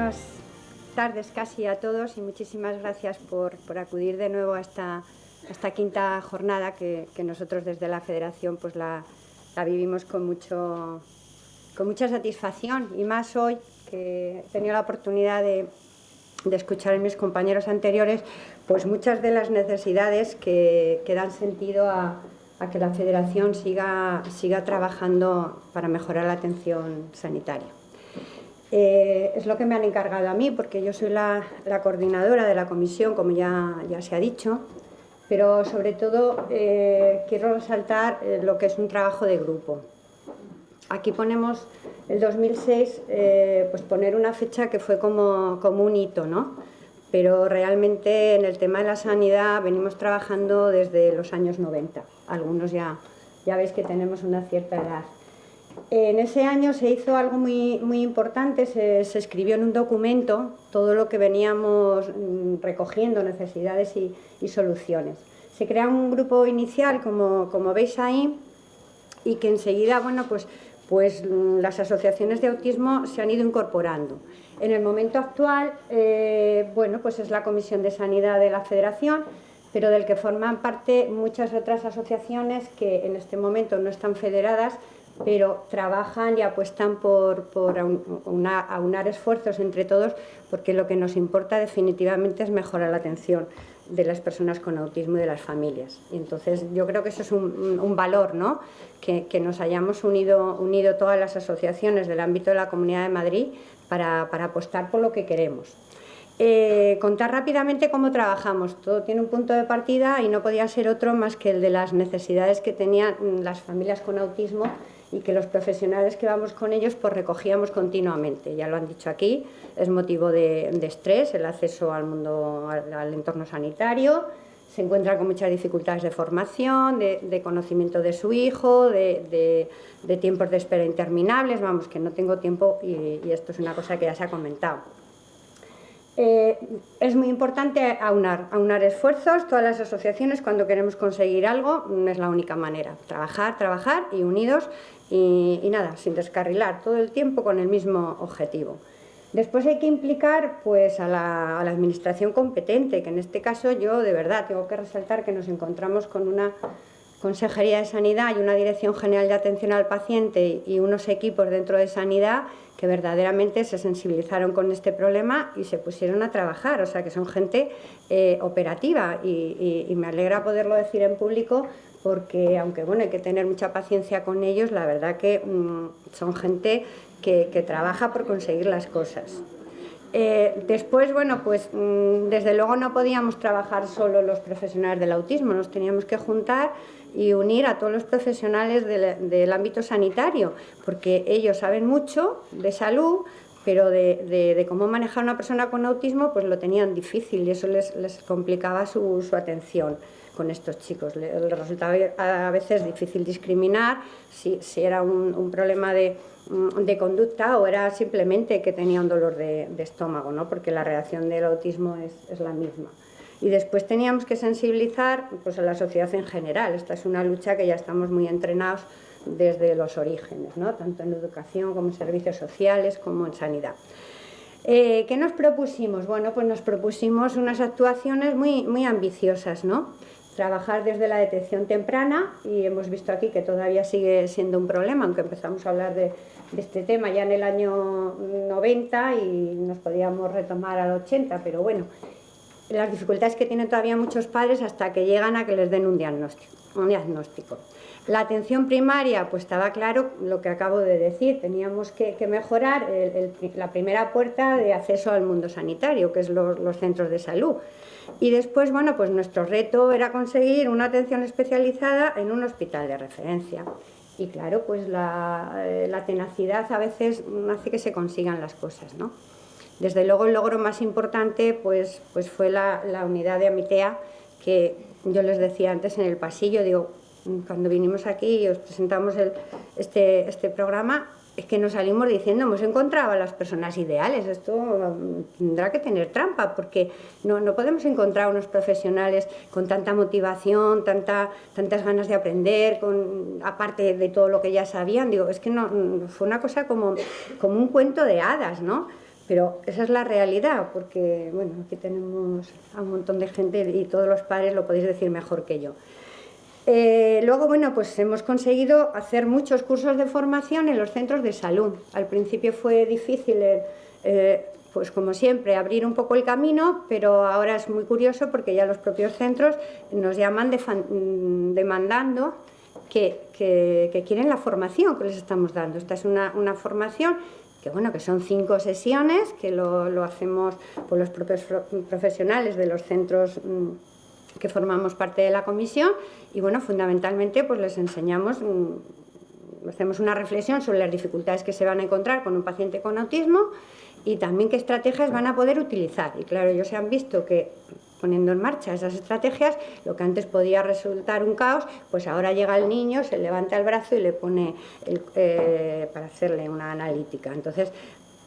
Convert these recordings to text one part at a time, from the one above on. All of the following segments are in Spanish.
buenas tardes casi a todos y muchísimas gracias por, acudir de nuevo a esta, quinta jornada que, nosotros desde la Federación pues la, vivimos con, mucho, con mucha satisfacción y más hoy que he tenido la oportunidad de, escuchar a mis compañeros anteriores pues muchas de las necesidades que, que dan sentido a, a, que la Federación siga, siga trabajando para mejorar la atención sanitaria. Eh, es lo que me han encargado a mí, porque yo soy la, coordinadora de la comisión, como ya, se ha dicho, pero sobre todo eh, quiero resaltar eh, lo que es un trabajo de grupo. Aquí ponemos el 2006, pues poner una fecha que fue como, como un hito, ¿no? pero realmente en el tema de la sanidad venimos trabajando desde los años 90. Algunos ya, ya veis que tenemos una cierta edad. En ese año se hizo algo muy, muy importante, se, escribió en un documento todo lo que veníamos mm, recogiendo, necesidades y, soluciones. Se crea un grupo inicial, como, como, veis ahí, y que enseguida, bueno, pues, pues mm, las asociaciones de autismo se han ido incorporando. En el momento actual, eh, bueno, pues es la Comisión de Sanidad de la Federación, pero del que forman parte muchas otras asociaciones que en este momento no están federadas, pero trabajan y apuestan por, aunar esfuerzos entre todos porque lo que nos importa definitivamente es mejorar la atención de las personas con autismo y de las familias. Y entonces yo creo que eso es un, valor, ¿no? Que, nos hayamos unido, unido todas las asociaciones del ámbito de la Comunidad de Madrid para, apostar por lo que queremos. Eh, contar rápidamente cómo trabajamos. Todo tiene un punto de partida y no podía ser otro más que el de las necesidades que tenían las familias con autismo y que los profesionales que vamos con ellos pues recogíamos continuamente. Ya lo han dicho aquí, es motivo de, estrés el acceso al mundo, al, entorno sanitario, se encuentra con muchas dificultades de formación, de, conocimiento de su hijo, de, tiempos de espera interminables, vamos, que no tengo tiempo y, esto es una cosa que ya se ha comentado. Eh, es muy importante aunar, aunar esfuerzos, todas las asociaciones cuando queremos conseguir algo, no es la única manera, trabajar, trabajar y unidos y, nada, sin descarrilar, todo el tiempo con el mismo objetivo. Después hay que implicar pues, a la, administración competente, que en este caso yo de verdad tengo que resaltar que nos encontramos con una Consejería de Sanidad y una Dirección General de Atención al Paciente y unos equipos dentro de Sanidad que verdaderamente se sensibilizaron con este problema y se pusieron a trabajar, o sea que son gente eh, operativa y, me alegra poderlo decir en público porque aunque bueno, hay que tener mucha paciencia con ellos, la verdad que mm, son gente que, trabaja por conseguir las cosas. Eh, después, bueno, pues mm, desde luego no podíamos trabajar solo los profesionales del autismo, nos teníamos que juntar y unir a todos los profesionales del, ámbito sanitario, porque ellos saben mucho de salud, pero de, cómo manejar a una persona con autismo pues lo tenían difícil y eso les, complicaba su atención con estos chicos. Les resultaba a veces difícil discriminar si, era un, problema mm, de, conducta o era simplemente que tenía un dolor de, estómago, ¿no? porque la reacción del autismo es, la misma. Y después teníamos que sensibilizar pues, a la sociedad en general. Esta es una lucha que ya estamos muy entrenados desde los orígenes, ¿no? tanto en educación como en servicios sociales como en sanidad. Eh, ¿Qué nos propusimos? Bueno, pues nos propusimos unas actuaciones muy, muy ambiciosas, ¿no? trabajar desde la detección temprana y hemos visto aquí que todavía sigue siendo un problema, aunque empezamos a hablar de, este tema ya en el año 90 y nos podíamos retomar al 80, pero bueno, las dificultades que tienen todavía muchos padres hasta que llegan a que les den un diagnóstico. Un diagnóstico. La atención primaria, pues estaba claro lo que acabo de decir, teníamos que, mejorar la primera puerta de acceso al mundo sanitario, que es los centros de salud. Y después, bueno, pues nuestro reto era conseguir una atención especializada en un hospital de referencia. Y claro, pues la, eh, tenacidad a veces hace que se consigan las cosas, ¿no? Desde luego el logro más importante pues, pues fue la, unidad de Amitea, que yo les decía antes en el pasillo, digo, cuando vinimos aquí y os presentamos este, este programa, es que nos salimos diciendo, hemos encontrado a las personas ideales, esto tendrá que tener trampa, porque no, no podemos encontrar unos profesionales con tanta motivación, tanta, tantas ganas de aprender, con, aparte de todo lo que ya sabían, digo, es que no, fue una cosa como, como un cuento de hadas, ¿no? Pero esa es la realidad, porque bueno, aquí tenemos a un montón de gente y todos los padres lo podéis decir mejor que yo. Eh, luego, bueno, pues hemos conseguido hacer muchos cursos de formación en los centros de salud. Al principio fue difícil, eh, pues como siempre, abrir un poco el camino, pero ahora es muy curioso porque ya los propios centros nos llaman mm, demandando que, quieren la formación que les estamos dando. Esta es una, formación que bueno, que son cinco sesiones, que lo, hacemos por los propios profesionales de los centros mm, que formamos parte de la comisión y bueno, fundamentalmente pues les enseñamos, mm, hacemos una reflexión sobre las dificultades que se van a encontrar con un paciente con autismo y también qué estrategias van a poder utilizar. Y claro, ellos se han visto que poniendo en marcha esas estrategias, lo que antes podía resultar un caos, pues ahora llega el niño, se levanta el brazo y le pone eh, para hacerle una analítica. Entonces,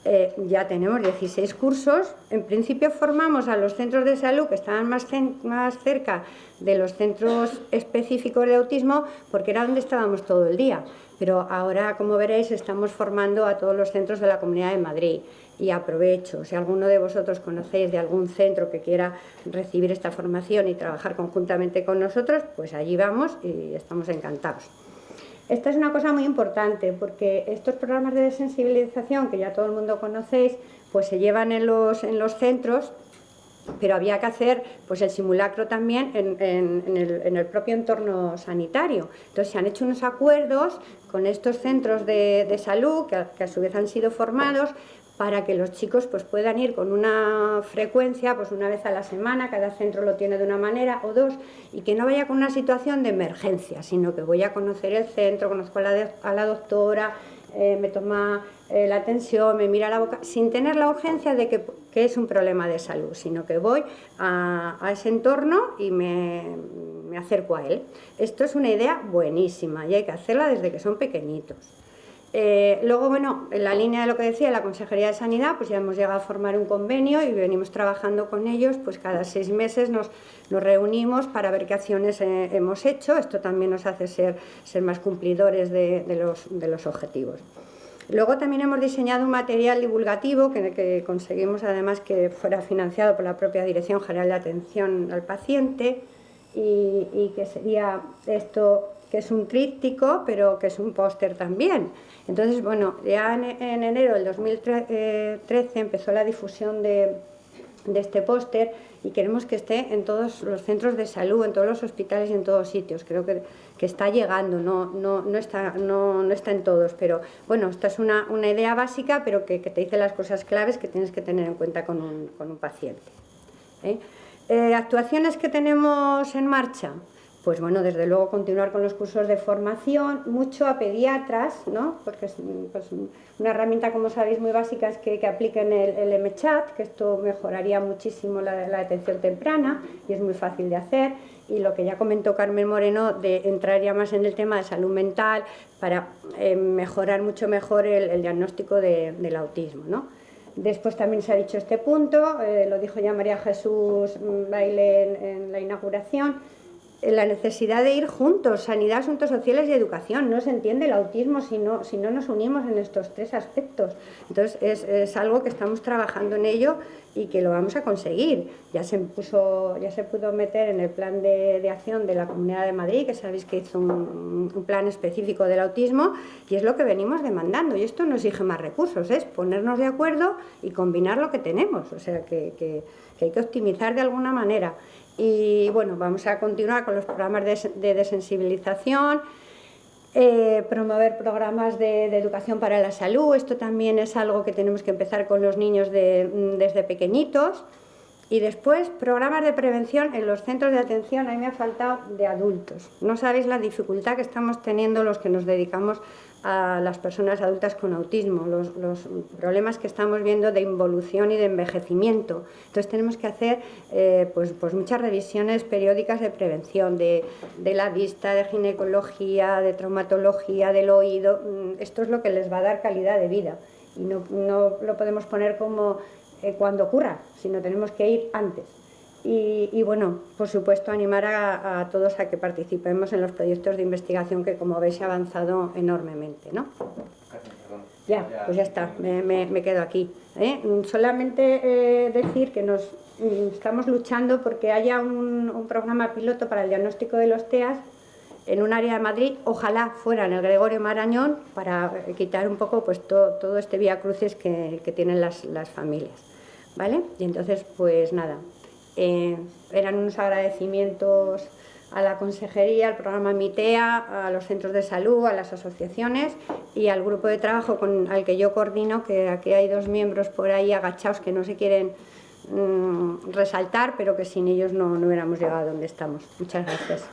eh, ya tenemos 16 cursos. En principio formamos a los centros de salud que estaban más, más cerca de los centros específicos de autismo porque era donde estábamos todo el día. Pero ahora, como veréis, estamos formando a todos los centros de la Comunidad de Madrid y aprovecho, si alguno de vosotros conocéis de algún centro que quiera recibir esta formación y trabajar conjuntamente con nosotros, pues allí vamos y estamos encantados. Esta es una cosa muy importante porque estos programas de sensibilización que ya todo el mundo conocéis, pues se llevan en los, en los centros pero había que hacer pues, el simulacro también en, el, propio entorno sanitario. Entonces se han hecho unos acuerdos con estos centros de, salud, que que a, su vez han sido formados, para que los chicos pues, puedan ir con una frecuencia, pues una vez a la semana, cada centro lo tiene de una manera o dos, y que no vaya con una situación de emergencia, sino que voy a conocer el centro, conozco a la, doctora, eh, me toma eh, la atención, me mira la boca, sin tener la urgencia de que, es un problema de salud, sino que voy a, ese entorno y me, me acerco a él. Esto es una idea buenísima y hay que hacerla desde que son pequeñitos. Eh, luego, bueno, en la línea de lo que decía la Consejería de Sanidad, pues ya hemos llegado a formar un convenio y venimos trabajando con ellos, pues cada seis meses nos, reunimos para ver qué acciones eh, hemos hecho. Esto también nos hace ser, ser más cumplidores de, los, objetivos. Luego también hemos diseñado un material divulgativo que, que conseguimos además que fuera financiado por la propia Dirección General de Atención al Paciente y, y que sería esto que es un tríptico, pero que es un póster también. Entonces, bueno, ya en, enero del 2013 empezó la difusión de, este póster y queremos que esté en todos los centros de salud, en todos los hospitales y en todos sitios. Creo que, está llegando, no, no, no, está, no, está en todos, pero bueno, esta es una, idea básica, pero que, te dice las cosas claves que tienes que tener en cuenta con un, paciente. ¿eh? Eh, actuaciones que tenemos en marcha, pues bueno, desde luego continuar con los cursos de formación, mucho a pediatras, ¿no? porque es pues, una herramienta, como sabéis, muy básica es que, apliquen el, el MChat, que esto mejoraría muchísimo la, detención temprana y es muy fácil de hacer. Y lo que ya comentó Carmen Moreno, de entrar ya más en el tema de salud mental para eh, mejorar mucho mejor el, diagnóstico del autismo. ¿no? Después también se ha dicho este punto, eh, lo dijo ya María Jesús Baile en la inauguración, la necesidad de ir juntos, sanidad, asuntos sociales y educación. No se entiende el autismo si no, si no nos unimos en estos tres aspectos. Entonces es, algo que estamos trabajando en ello y que lo vamos a conseguir. Ya se, puso, ya se pudo meter en el plan de, acción de la Comunidad de Madrid, que sabéis que hizo un, plan específico del autismo, y es lo que venimos demandando. Y esto no exige más recursos, es ponernos de acuerdo y combinar lo que tenemos. O sea, que, que hay que optimizar de alguna manera. Y bueno, vamos a continuar con los programas de, desensibilización, eh, promover programas de, educación para la salud, esto también es algo que tenemos que empezar con los niños desde pequeñitos. Y después, programas de prevención en los centros de atención, a mí me ha faltado de adultos. No sabéis la dificultad que estamos teniendo los que nos dedicamos a las personas adultas con autismo, los, problemas que estamos viendo de involución y de envejecimiento. Entonces tenemos que hacer eh, pues, pues muchas revisiones periódicas de prevención, de, la vista, de ginecología, de traumatología, del oído. Mm, esto es lo que les va a dar calidad de vida y no, lo podemos poner como eh, cuando ocurra, sino tenemos que ir antes. Y, bueno, por supuesto, animar a, todos a que participemos en los proyectos de investigación que, como veis, ha avanzado enormemente. ¿no? Ya, pues ya está, me, quedo aquí. ¿eh? Solamente eh, decir que nos mm, estamos luchando porque haya un, programa piloto para el diagnóstico de los TEAS en un área de Madrid, ojalá fuera en el Gregorio Marañón, para quitar un poco pues, todo, este vía cruces que, tienen las, familias. ¿Vale? Y entonces, pues nada, eh, eran unos agradecimientos a la consejería, al programa MITEA, a los centros de salud, a las asociaciones y al grupo de trabajo con, al que yo coordino, que aquí hay dos miembros por ahí agachados que no se quieren mm, resaltar, pero que sin ellos no, no hubiéramos llegado a donde estamos. Muchas gracias.